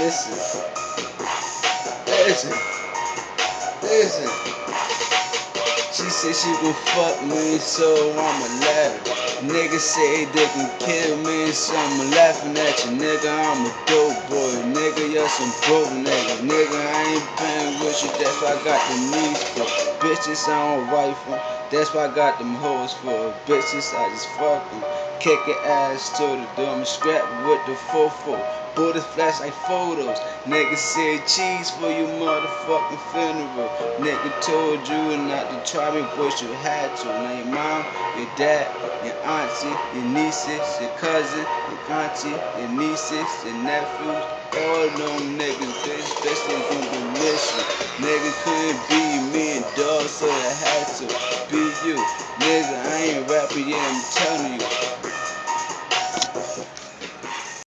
Listen. Listen. Listen. She said she gon' fuck me, so I'ma let her. Niggas say they can kill me, so I'm laughing at you, nigga. I'm a dope boy, nigga. You're some broke nigga, nigga. I ain't playing with you, that's why I got the knees. Bitches I don't them, that's why I got them hoes for. Bitches I just fuck them. Kick your ass to the door, scrap with the fofo. Bullets flash like photos. Nigga said cheese for your motherfucking funeral. Nigga told you not to try me, but you had to. Now your mom, your dad, your auntie, your nieces, your cousin, your auntie, your nieces, your nephews. All them niggas, bitch, bitch, they gonna miss so I had to be you. Nigga, I ain't rapping, yeah, I'm telling you.